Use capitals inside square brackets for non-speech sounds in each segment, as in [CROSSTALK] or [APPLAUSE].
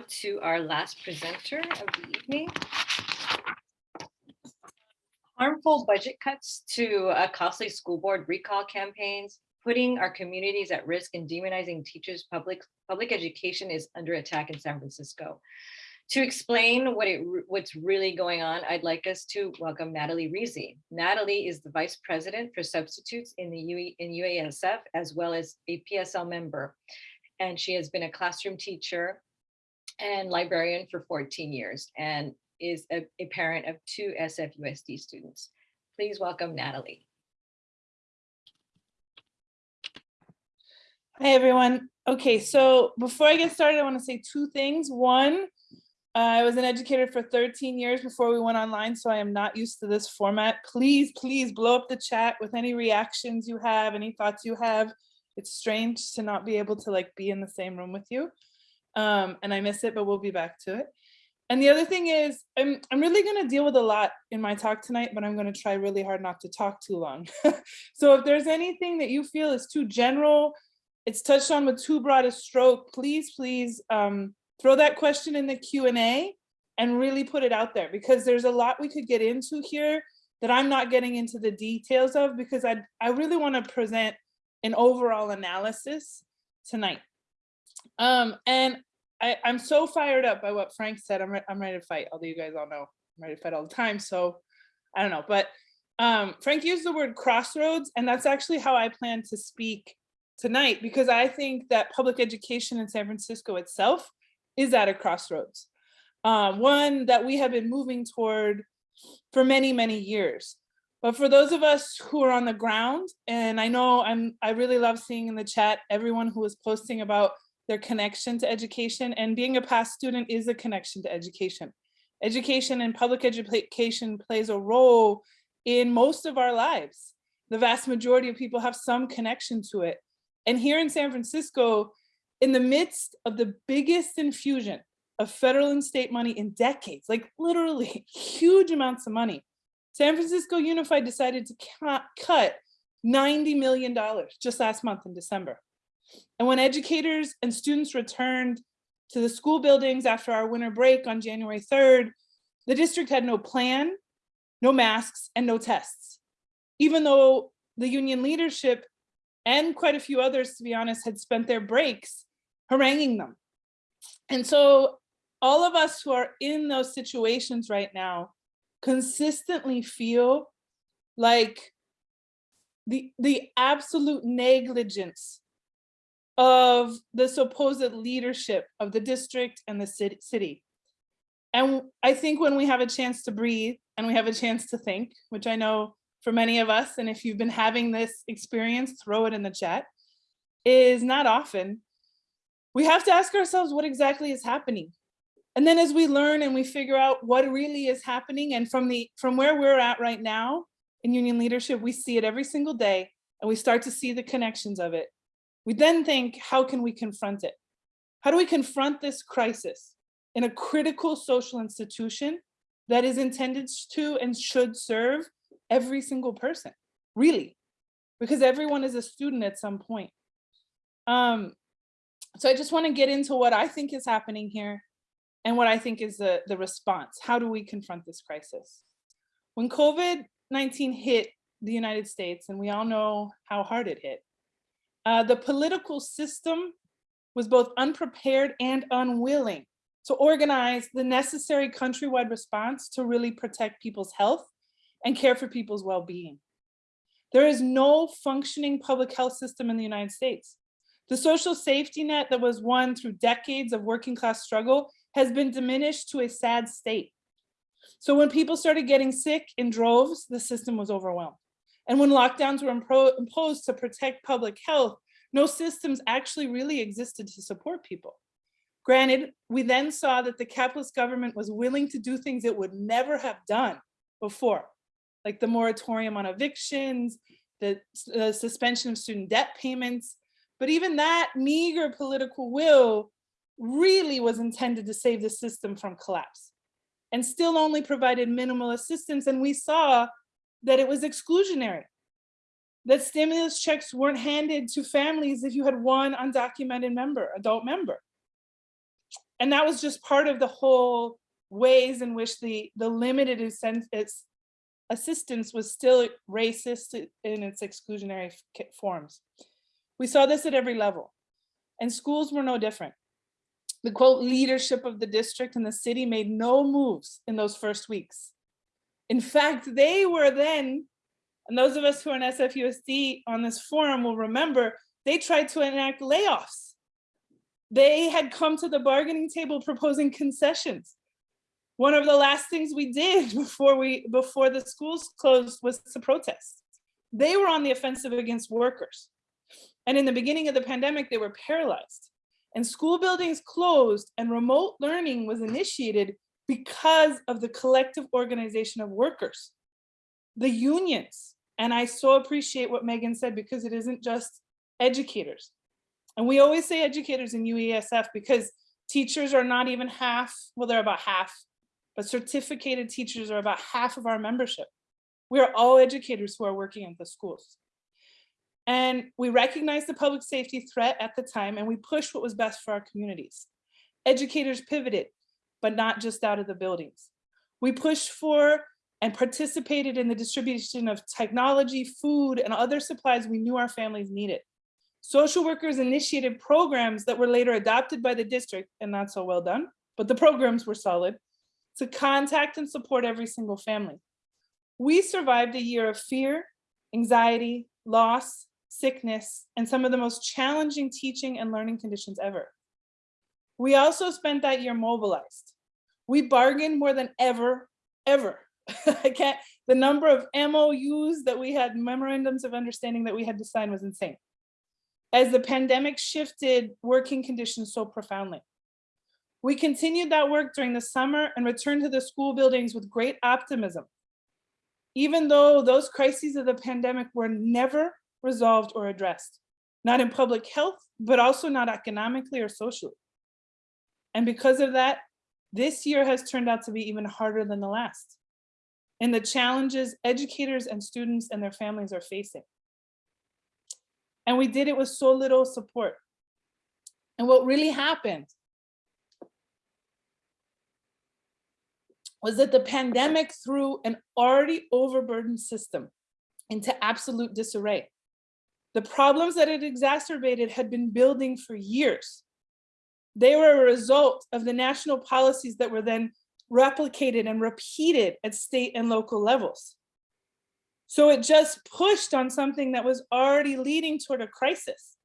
to our last presenter of the evening. Harmful budget cuts to a costly school board recall campaigns, putting our communities at risk and demonizing teachers, public, public education is under attack in San Francisco. To explain what it, what's really going on, I'd like us to welcome Natalie Reese. Natalie is the Vice President for Substitutes in the UE, in UESF, as well as a PSL member. And she has been a classroom teacher and librarian for 14 years and is a, a parent of two SFUSD students. Please welcome Natalie. Hi, everyone. Okay, so before I get started, I want to say two things. One, uh, I was an educator for 13 years before we went online, so I am not used to this format. Please, please blow up the chat with any reactions you have, any thoughts you have. It's strange to not be able to like be in the same room with you. Um, and I miss it, but we'll be back to it. And the other thing is, I'm, I'm really going to deal with a lot in my talk tonight, but I'm going to try really hard not to talk too long. [LAUGHS] so if there's anything that you feel is too general, it's touched on with too broad a stroke, please, please um, throw that question in the Q&A and really put it out there because there's a lot we could get into here that I'm not getting into the details of because I, I really want to present an overall analysis tonight. Um, and I, I'm so fired up by what Frank said. I'm, re I'm ready to fight, although you guys all know I'm ready to fight all the time. So I don't know, but um, Frank used the word crossroads, and that's actually how I plan to speak tonight, because I think that public education in San Francisco itself is at a crossroads. Um, one that we have been moving toward for many, many years. But for those of us who are on the ground, and I know I'm, I really love seeing in the chat everyone who is posting about their connection to education and being a past student is a connection to education. Education and public education plays a role in most of our lives. The vast majority of people have some connection to it. And here in San Francisco, in the midst of the biggest infusion of federal and state money in decades, like literally [LAUGHS] huge amounts of money, San Francisco Unified decided to cut $90 million just last month in December. And when educators and students returned to the school buildings after our winter break on January 3rd, the district had no plan, no masks, and no tests. Even though the union leadership and quite a few others, to be honest, had spent their breaks haranguing them. And so all of us who are in those situations right now consistently feel like the, the absolute negligence of the supposed leadership of the district and the city. And I think when we have a chance to breathe and we have a chance to think, which I know for many of us, and if you've been having this experience, throw it in the chat, is not often. We have to ask ourselves what exactly is happening. And then as we learn and we figure out what really is happening and from the from where we're at right now in union leadership, we see it every single day and we start to see the connections of it. We then think, how can we confront it? How do we confront this crisis in a critical social institution that is intended to and should serve every single person, really, because everyone is a student at some point. Um, so I just wanna get into what I think is happening here and what I think is the, the response. How do we confront this crisis? When COVID-19 hit the United States, and we all know how hard it hit, uh, the political system was both unprepared and unwilling to organize the necessary countrywide response to really protect people's health and care for people's well-being. There is no functioning public health system in the United States. The social safety net that was won through decades of working class struggle has been diminished to a sad state. So when people started getting sick in droves, the system was overwhelmed. And when lockdowns were imposed to protect public health, no systems actually really existed to support people. Granted, we then saw that the capitalist government was willing to do things it would never have done before, like the moratorium on evictions, the, the uh, suspension of student debt payments. But even that meager political will really was intended to save the system from collapse and still only provided minimal assistance. And we saw that it was exclusionary, that stimulus checks weren't handed to families if you had one undocumented member, adult member. And that was just part of the whole ways in which the, the limited assistance was still racist in its exclusionary forms. We saw this at every level and schools were no different. The quote leadership of the district and the city made no moves in those first weeks. In fact, they were then, and those of us who are in SFUSD on this forum will remember, they tried to enact layoffs. They had come to the bargaining table proposing concessions. One of the last things we did [LAUGHS] before we before the schools closed was to protest. They were on the offensive against workers. And in the beginning of the pandemic, they were paralyzed. And school buildings closed and remote learning was initiated because of the collective organization of workers, the unions. And I so appreciate what Megan said because it isn't just educators. And we always say educators in UESF because teachers are not even half, well, they're about half, but certificated teachers are about half of our membership. We are all educators who are working in the schools. And we recognized the public safety threat at the time and we pushed what was best for our communities. Educators pivoted, but not just out of the buildings. We pushed for and participated in the distribution of technology, food, and other supplies we knew our families needed. Social workers initiated programs that were later adopted by the district and not so well done, but the programs were solid to contact and support every single family. We survived a year of fear, anxiety, loss, sickness, and some of the most challenging teaching and learning conditions ever. We also spent that year mobilized. We bargained more than ever, ever. [LAUGHS] I can't, the number of MOUs that we had, memorandums of understanding that we had to sign was insane. As the pandemic shifted working conditions so profoundly. We continued that work during the summer and returned to the school buildings with great optimism. Even though those crises of the pandemic were never resolved or addressed, not in public health, but also not economically or socially. And because of that, this year has turned out to be even harder than the last. And the challenges educators and students and their families are facing. And we did it with so little support. And what really happened was that the pandemic threw an already overburdened system into absolute disarray. The problems that it exacerbated had been building for years. They were a result of the national policies that were then replicated and repeated at state and local levels. So it just pushed on something that was already leading toward a crisis.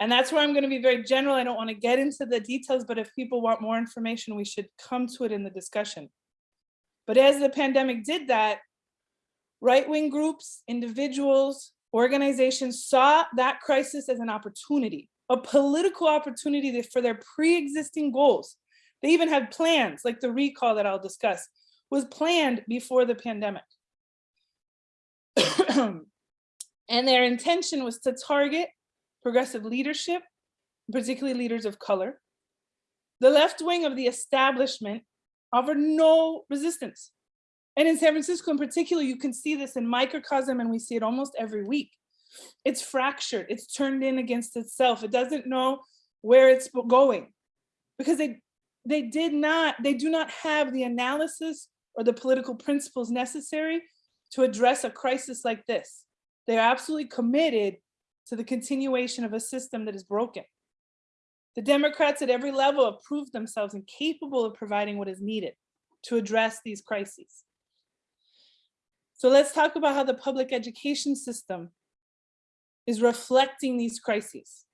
And that's where I'm going to be very general. I don't want to get into the details, but if people want more information, we should come to it in the discussion. But as the pandemic did that, right-wing groups, individuals, organizations saw that crisis as an opportunity, a political opportunity for their pre-existing goals. They even had plans, like the recall that I'll discuss, was planned before the pandemic. [CLEARS THROAT] and their intention was to target progressive leadership, particularly leaders of color. The left wing of the establishment offered no resistance. And in San Francisco in particular, you can see this in microcosm and we see it almost every week. It's fractured, it's turned in against itself. It doesn't know where it's going because they, they did not, they do not have the analysis or the political principles necessary to address a crisis like this. They're absolutely committed to the continuation of a system that is broken. The Democrats at every level have proved themselves incapable of providing what is needed to address these crises. So let's talk about how the public education system is reflecting these crises.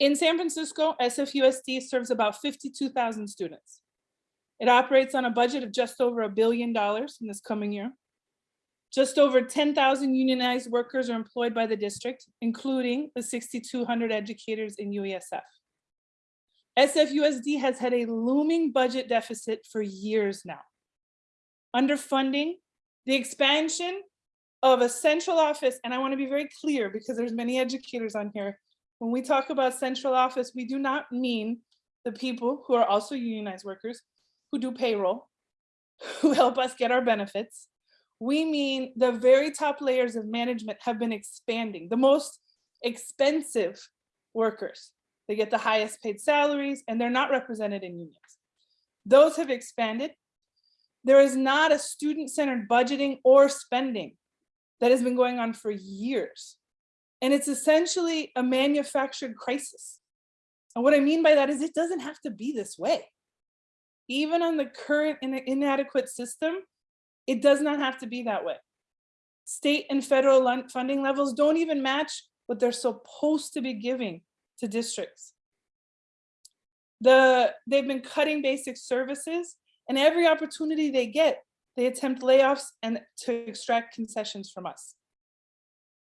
In San Francisco, SFUSD serves about 52,000 students. It operates on a budget of just over a billion dollars in this coming year. Just over 10,000 unionized workers are employed by the district, including the 6,200 educators in UESF. SFUSD has had a looming budget deficit for years now. Underfunding, the expansion of a central office, and I wanna be very clear because there's many educators on here. When we talk about central office, we do not mean the people who are also unionized workers, who do payroll, [LAUGHS] who help us get our benefits, we mean the very top layers of management have been expanding, the most expensive workers, They get the highest paid salaries and they're not represented in unions. Those have expanded. There is not a student-centered budgeting or spending that has been going on for years. And it's essentially a manufactured crisis. And what I mean by that is it doesn't have to be this way. Even on the current in- inadequate system, it does not have to be that way. State and federal funding levels don't even match what they're supposed to be giving to districts. The, they've been cutting basic services and every opportunity they get, they attempt layoffs and to extract concessions from us.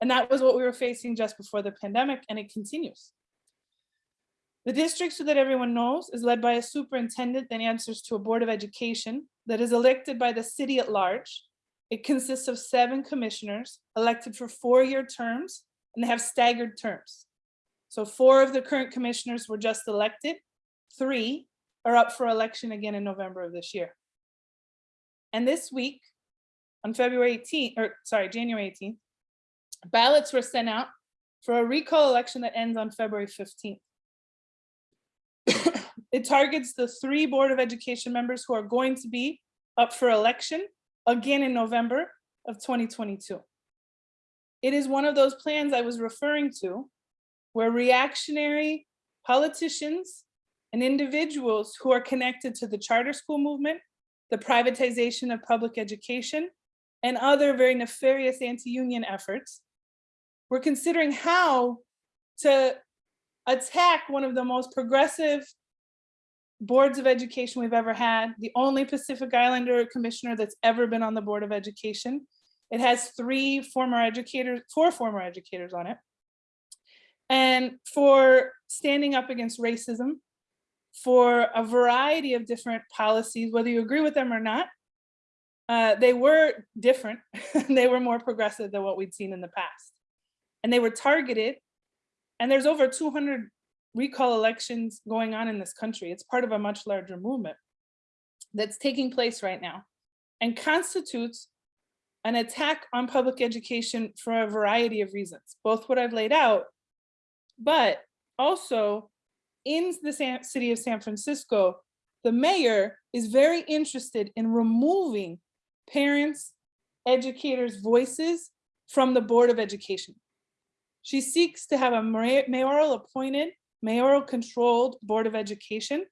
And that was what we were facing just before the pandemic and it continues. The district, so that everyone knows, is led by a superintendent that answers to a board of education that is elected by the city at large. It consists of seven commissioners elected for four-year terms and they have staggered terms. So four of the current commissioners were just elected, three are up for election again in November of this year. And this week, on February 18th, or sorry, January 18th, ballots were sent out for a recall election that ends on February 15th. [COUGHS] It targets the three Board of Education members who are going to be up for election again in November of 2022. It is one of those plans I was referring to where reactionary politicians and individuals who are connected to the charter school movement, the privatization of public education, and other very nefarious anti-union efforts, we're considering how to attack one of the most progressive boards of education we've ever had, the only Pacific Islander commissioner that's ever been on the Board of Education. It has three former educators, four former educators on it. And for standing up against racism, for a variety of different policies, whether you agree with them or not, uh, they were different. [LAUGHS] they were more progressive than what we'd seen in the past. And they were targeted. And there's over 200 recall elections going on in this country. It's part of a much larger movement that's taking place right now and constitutes an attack on public education for a variety of reasons, both what I've laid out, but also in the San- city of San Francisco, the mayor is very interested in removing parents, educators' voices from the Board of Education. She seeks to have a mayoral appointed, mayoral controlled Board of Education.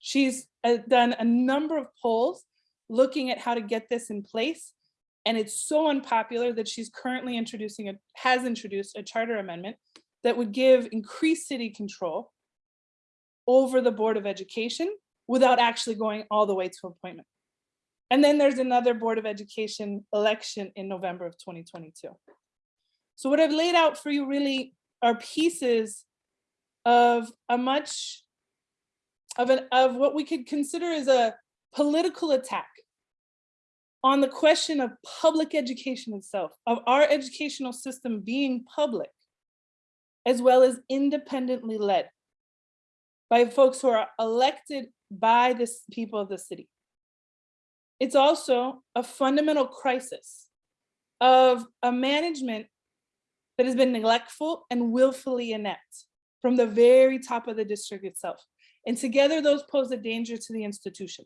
She's uh, done a number of polls looking at how to get this in place. And it's so unpopular that she's currently introducing, a has introduced a charter amendment that would give increased city control over the Board of Education without actually going all the way to appointment. And then there's another Board of Education election in November of 2022. So what I've laid out for you really are pieces of a much of an of what we could consider as a political attack on the question of public education itself, of our educational system being public, as well as independently led by folks who are elected by the people of the city. It's also a fundamental crisis of a management that has been neglectful and willfully inept from the very top of the district itself. And together those pose a danger to the institution.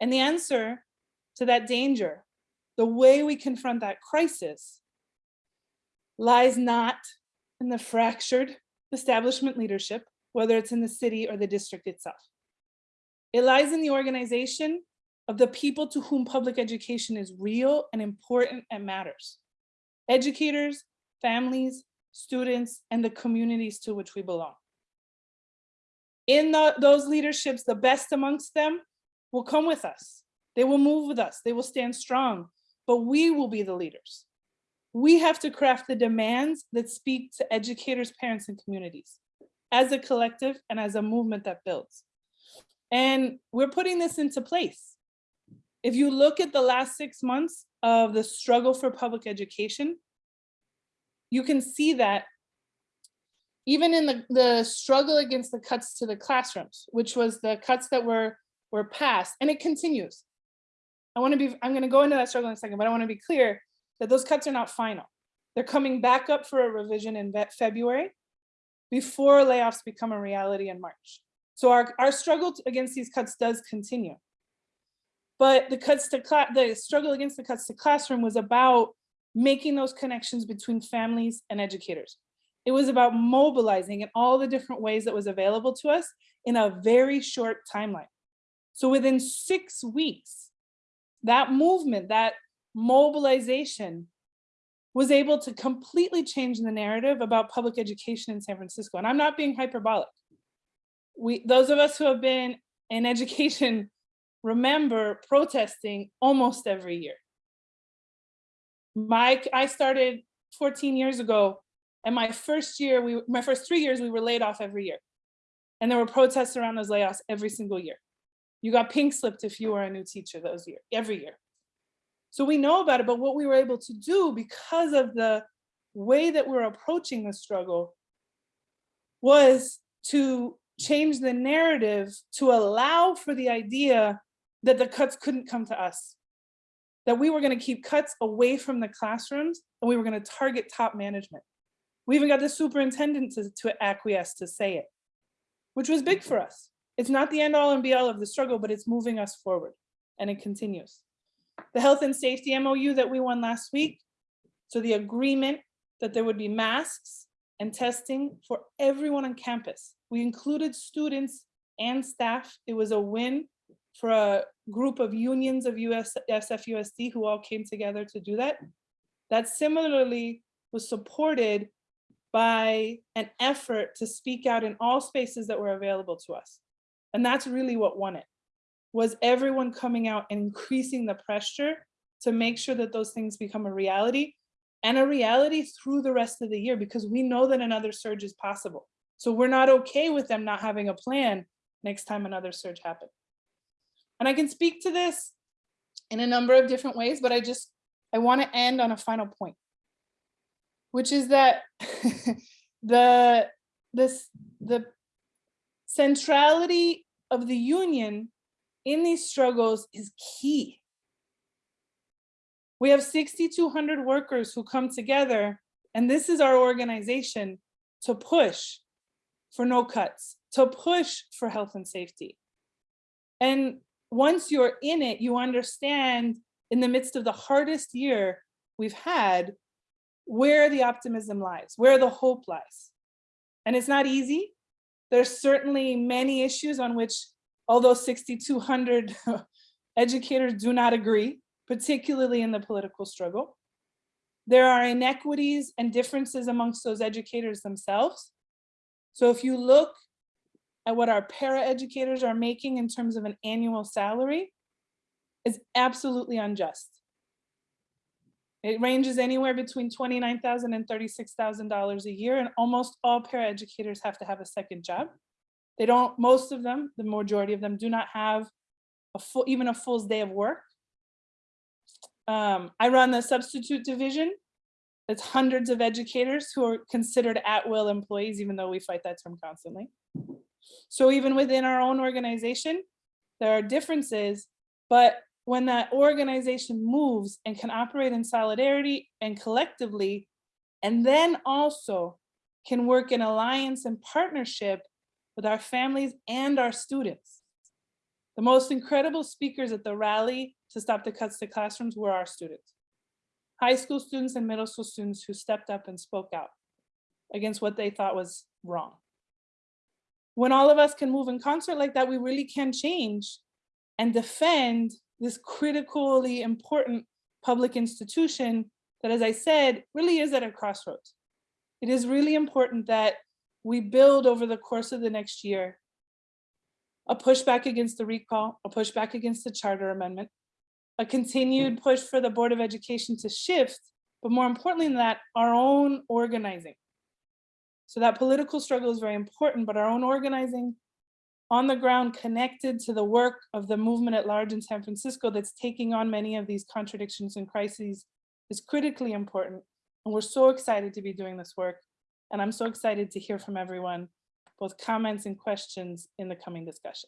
And the answer to that danger, the way we confront that crisis lies not in the fractured establishment leadership, whether it's in the city or the district itself. It lies in the organization of the people to whom public education is real and important and matters. Educators, families, students, and the communities to which we belong. In the- those leaderships, the best amongst them will come with us. They will move with us. They will stand strong, but we will be the leaders. We have to craft the demands that speak to educators, parents, and communities as a collective and as a movement that builds. And we're putting this into place. If you look at the last six months of the struggle for public education, you can see that even in the, the struggle against the cuts to the classrooms, which was the cuts that were, were passed, and it continues. I want to be, I'm going to go into that struggle in a second, but I want to be clear that those cuts are not final. They're coming back up for a revision in February. Before layoffs become a reality in March. So our, our struggle against these cuts does continue. But the cuts to the struggle against the cuts to classroom was about making those connections between families and educators. It was about mobilizing in all the different ways that was available to us in a very short timeline. So within six weeks, that movement, that mobilization was able to completely change the narrative about public education in San Francisco. And I'm not being hyperbolic. We, those of us who have been in education remember protesting almost every year. My, I started 14 years ago and my first year, we, my first three years, we were laid off every year. And there were protests around those layoffs every single year. You got pink slipped if you were a new teacher those year, every year. So we know about it, but what we were able to do because of the way that we're approaching the struggle was to change the narrative to allow for the idea that the cuts couldn't come to us. That we were going to keep cuts away from the classrooms and we were going to target top management. We even got the superintendent to, to acquiesce to say it, which was big for us. It's not the end all and be all of the struggle, but it's moving us forward and it continues. The health and safety MOU that we won last week. So the agreement that there would be masks and testing for everyone on campus. We included students and staff. It was a win for a group of unions of US, SFUSD who all came together to do that. That similarly was supported by an effort to speak out in all spaces that were available to us. And that's really what won it, was everyone coming out and increasing the pressure to make sure that those things become a reality and a reality through the rest of the year because we know that another surge is possible. So we're not okay with them not having a plan next time another surge happens. And I can speak to this in a number of different ways, but I just, I want to end on a final point, which is that [LAUGHS] the, this, the centrality of the union in these struggles is key. We have 6,200 workers who come together, and this is our organization to push for no cuts, to push for health and safety. And once you're in it, you understand in the midst of the hardest year we've had, where the optimism lies, where the hope lies. And it's not easy. There's certainly many issues on which, although 6,200 [LAUGHS] educators do not agree, particularly in the political struggle. There are inequities and differences amongst those educators themselves. So if you look at what our para-educators are making in terms of an annual salary, is absolutely unjust. It ranges anywhere between $29,000 and $36,000 a year, and almost all paraeducators have to have a second job. They don't, most of them, the majority of them do not have a full, even a full day of work. Um, I run the substitute division. It's hundreds of educators who are considered at-will employees, even though we fight that term constantly. So even within our own organization, there are differences, but when that organization moves and can operate in solidarity and collectively, and then also can work in alliance and partnership with our families and our students. The most incredible speakers at the rally to stop the cuts to classrooms were our students. High school students and middle school students who stepped up and spoke out against what they thought was wrong. When all of us can move in concert like that, we really can change and defend this critically important public institution that, as I said, really is at a crossroads. It is really important that we build over the course of the next year a pushback against the recall, a pushback against the charter amendment, a continued hmm. push for the Board of Education to shift, but more importantly than that, our own organizing. So that political struggle is very important, but our own organizing on the ground connected to the work of the movement at large in San Francisco that's taking on many of these contradictions and crises is critically important. And we're so excited to be doing this work. And I'm so excited to hear from everyone, both comments and questions in the coming discussion.